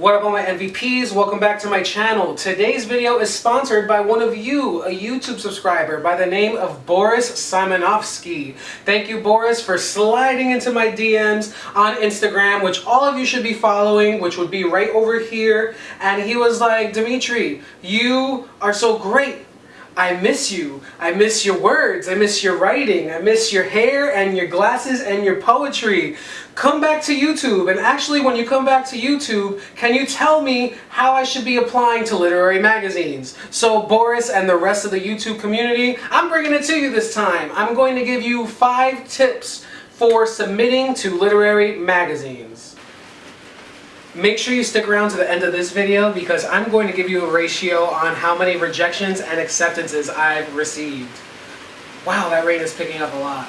What up all my MVPs? Welcome back to my channel. Today's video is sponsored by one of you, a YouTube subscriber by the name of Boris Simonovsky. Thank you Boris for sliding into my DMs on Instagram, which all of you should be following, which would be right over here. And he was like, Dimitri, you are so great. I miss you. I miss your words. I miss your writing. I miss your hair and your glasses and your poetry. Come back to YouTube. And actually, when you come back to YouTube, can you tell me how I should be applying to literary magazines? So Boris and the rest of the YouTube community, I'm bringing it to you this time. I'm going to give you five tips for submitting to literary magazines. Make sure you stick around to the end of this video because I'm going to give you a ratio on how many rejections and acceptances I've received. Wow, that rate is picking up a lot.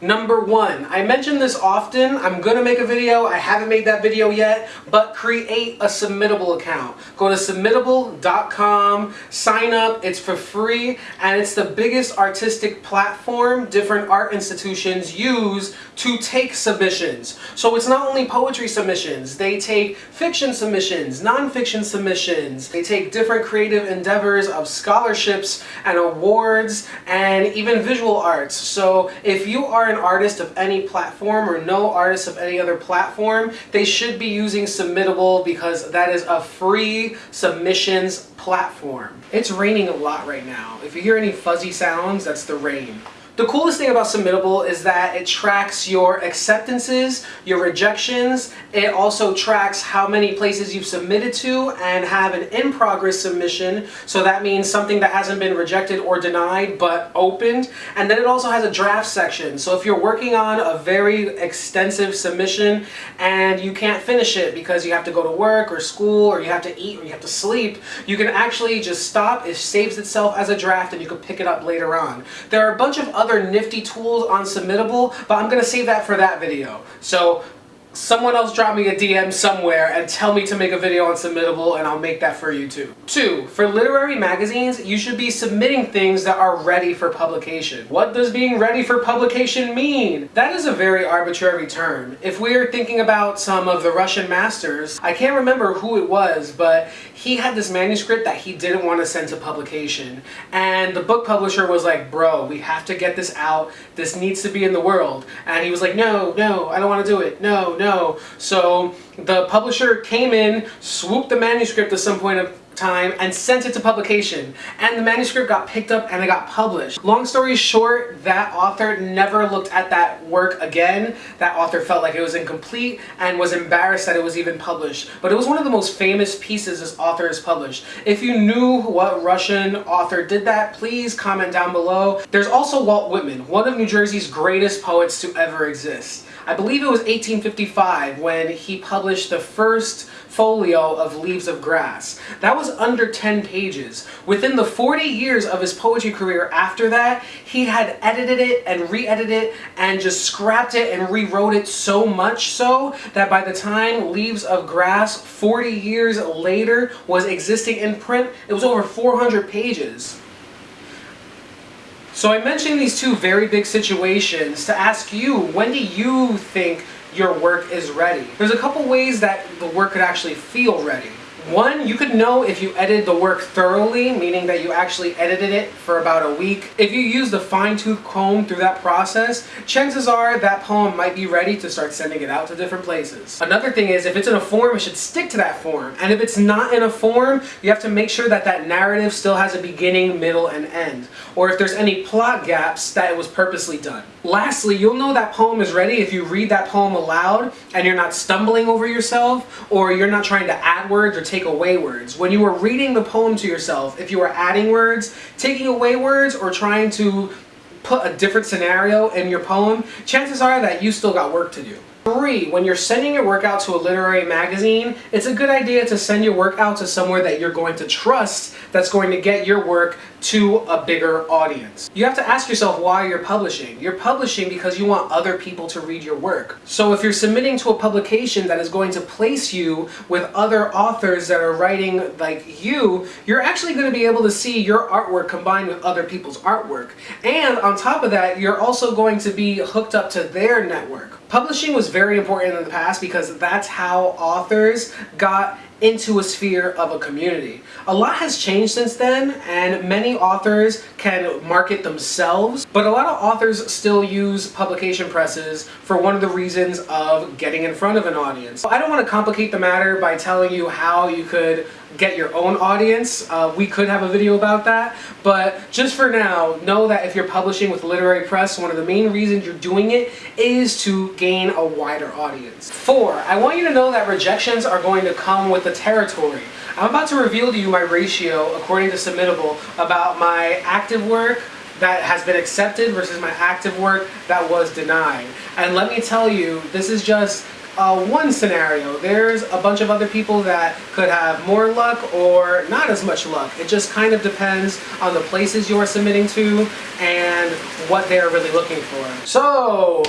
Number one, I mention this often, I'm gonna make a video, I haven't made that video yet, but create a Submittable account. Go to submittable.com, sign up, it's for free, and it's the biggest artistic platform different art institutions use to take submissions. So it's not only poetry submissions, they take fiction submissions, nonfiction submissions, they take different creative endeavors of scholarships and awards, and even visual arts. So if you are an artist of any platform or no artist of any other platform, they should be using Submittable because that is a free submissions platform. It's raining a lot right now. If you hear any fuzzy sounds, that's the rain. The coolest thing about Submittable is that it tracks your acceptances, your rejections, it also tracks how many places you've submitted to and have an in-progress submission, so that means something that hasn't been rejected or denied but opened, and then it also has a draft section, so if you're working on a very extensive submission and you can't finish it because you have to go to work or school or you have to eat or you have to sleep, you can actually just stop, it saves itself as a draft and you can pick it up later on. There are a bunch of other nifty tools on Submittable, but I'm going to save that for that video. So someone else drop me a DM somewhere and tell me to make a video on Submittable and I'll make that for you too. Two, for literary magazines, you should be submitting things that are ready for publication. What does being ready for publication mean? That is a very arbitrary term. If we're thinking about some of the Russian masters, I can't remember who it was, but he had this manuscript that he didn't want to send to publication. And the book publisher was like, bro, we have to get this out. This needs to be in the world. And he was like, no, no, I don't want to do it. No, no. So the publisher came in, swooped the manuscript at some point of time and sent it to publication and the manuscript got picked up and it got published. Long story short, that author never looked at that work again. That author felt like it was incomplete and was embarrassed that it was even published. But it was one of the most famous pieces this author has published. If you knew what Russian author did that, please comment down below. There's also Walt Whitman, one of New Jersey's greatest poets to ever exist. I believe it was 1855 when he published the first folio of Leaves of Grass. That was under 10 pages. Within the 40 years of his poetry career after that, he had edited it and re-edited it and just scrapped it and rewrote it so much so that by the time Leaves of Grass, 40 years later, was existing in print, it was over 400 pages. So I mentioned these two very big situations to ask you, when do you think your work is ready? There's a couple ways that the work could actually feel ready. One, you could know if you edited the work thoroughly, meaning that you actually edited it for about a week. If you use the fine-tooth comb through that process, chances are that poem might be ready to start sending it out to different places. Another thing is, if it's in a form, it should stick to that form. And if it's not in a form, you have to make sure that that narrative still has a beginning, middle, and end. Or if there's any plot gaps, that it was purposely done. Lastly, you'll know that poem is ready if you read that poem aloud and you're not stumbling over yourself or you're not trying to add words or take away words. When you are reading the poem to yourself, if you are adding words, taking away words, or trying to put a different scenario in your poem, chances are that you still got work to do. Three, when you're sending your work out to a literary magazine, it's a good idea to send your work out to somewhere that you're going to trust that's going to get your work to a bigger audience. You have to ask yourself why you're publishing. You're publishing because you want other people to read your work. So if you're submitting to a publication that is going to place you with other authors that are writing like you, you're actually going to be able to see your artwork combined with other people's artwork. And on top of that, you're also going to be hooked up to their network. Publishing was very important in the past because that's how authors got into a sphere of a community. A lot has changed since then and many authors can market themselves, but a lot of authors still use publication presses for one of the reasons of getting in front of an audience. I don't want to complicate the matter by telling you how you could get your own audience. Uh, we could have a video about that, but just for now, know that if you're publishing with literary press, one of the main reasons you're doing it is to gain a wider audience. Four, I want you to know that rejections are going to come with the territory. I'm about to reveal to you my ratio, according to Submittable, about my active work that has been accepted versus my active work that was denied. And let me tell you, this is just uh, one scenario. There's a bunch of other people that could have more luck or not as much luck. It just kind of depends on the places you're submitting to and what they're really looking for. So!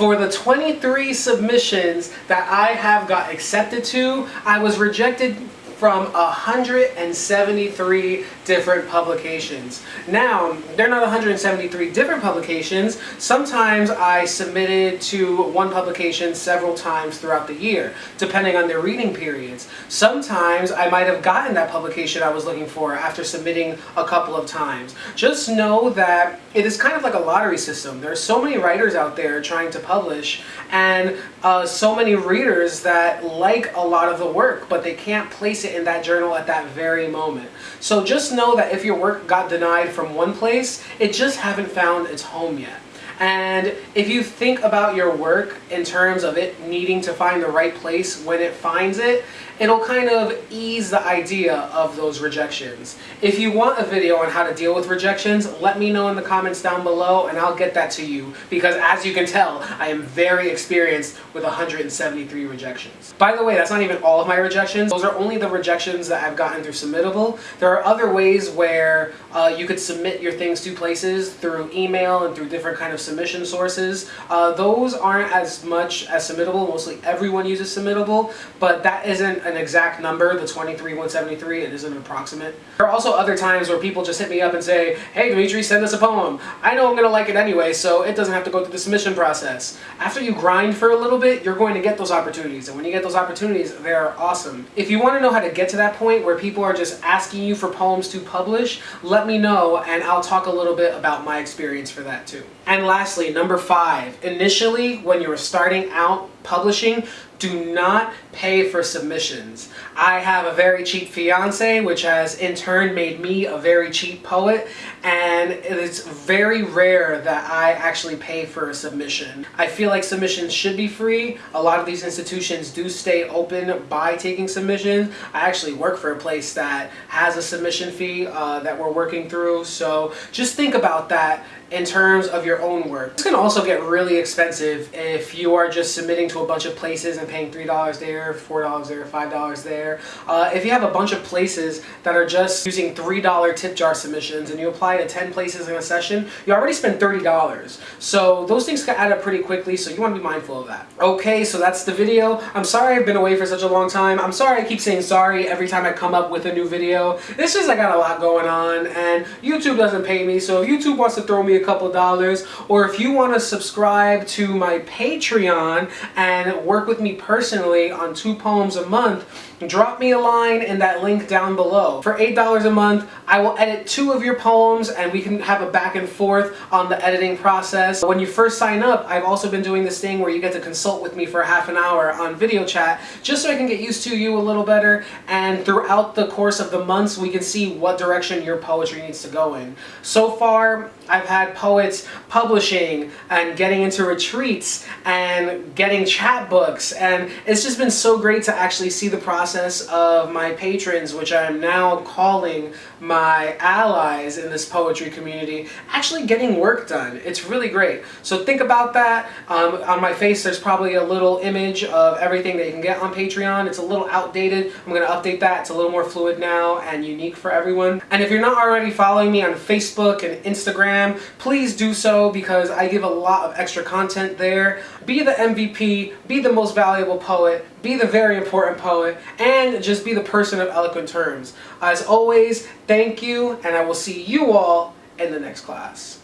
For the 23 submissions that I have got accepted to, I was rejected from 173 different publications. Now, they're not 173 different publications. Sometimes I submitted to one publication several times throughout the year, depending on their reading periods. Sometimes I might have gotten that publication I was looking for after submitting a couple of times. Just know that it is kind of like a lottery system. There are so many writers out there trying to publish and uh, so many readers that like a lot of the work, but they can't place it in that journal at that very moment. So just know that if your work got denied from one place, it just haven't found its home yet. And if you think about your work in terms of it needing to find the right place when it finds it, it'll kind of ease the idea of those rejections. If you want a video on how to deal with rejections, let me know in the comments down below and I'll get that to you because as you can tell, I am very experienced with 173 rejections. By the way, that's not even all of my rejections. Those are only the rejections that I've gotten through Submittable. There are other ways where uh, you could submit your things to places through email and through different kind of submission sources. Uh, those aren't as much as Submittable. Mostly everyone uses Submittable, but that isn't an exact number, the 23,173, it is an approximate. There are also other times where people just hit me up and say, hey Dimitri, send us a poem. I know I'm going to like it anyway, so it doesn't have to go through the submission process. After you grind for a little bit, you're going to get those opportunities, and when you get those opportunities, they're awesome. If you want to know how to get to that point where people are just asking you for poems to publish, let me know, and I'll talk a little bit about my experience for that too. And lastly, number five, initially when you're starting out publishing, do not pay for submissions. I have a very cheap fiance, which has in turn made me a very cheap poet, and it's very rare that I actually pay for a submission. I feel like submissions should be free. A lot of these institutions do stay open by taking submissions. I actually work for a place that has a submission fee uh, that we're working through, so just think about that in terms of your own work. This can also get really expensive if you are just submitting to a bunch of places and paying $3 there, $4 there, $5 there. Uh, if you have a bunch of places that are just using $3 tip jar submissions and you apply to 10 places in a session, you already spent $30. So those things can add up pretty quickly, so you want to be mindful of that. Okay, so that's the video. I'm sorry I've been away for such a long time. I'm sorry I keep saying sorry every time I come up with a new video. It's just I got a lot going on and YouTube doesn't pay me, so if YouTube wants to throw me a couple dollars, or if you want to subscribe to my Patreon and work with me personally on two poems a month, drop me a line in that link down below. For $8 a month, I will edit two of your poems and we can have a back and forth on the editing process. When you first sign up, I've also been doing this thing where you get to consult with me for half an hour on video chat just so I can get used to you a little better and throughout the course of the months we can see what direction your poetry needs to go in. So far, I've had poets publishing and getting into retreats and getting chapbooks and it's just been so great to actually see the process of my patrons, which I'm now calling my allies in this poetry community, actually getting work done. It's really great. So think about that. Um, on my face there's probably a little image of everything that you can get on Patreon. It's a little outdated. I'm going to update that. It's a little more fluid now and unique for everyone. And if you're not already following me on Facebook and Instagram, please do so because I give a lot of extra content there. Be the MVP, be the most valuable poet, be the very important poet, and just be the person of eloquent terms. As always, thank you, and I will see you all in the next class.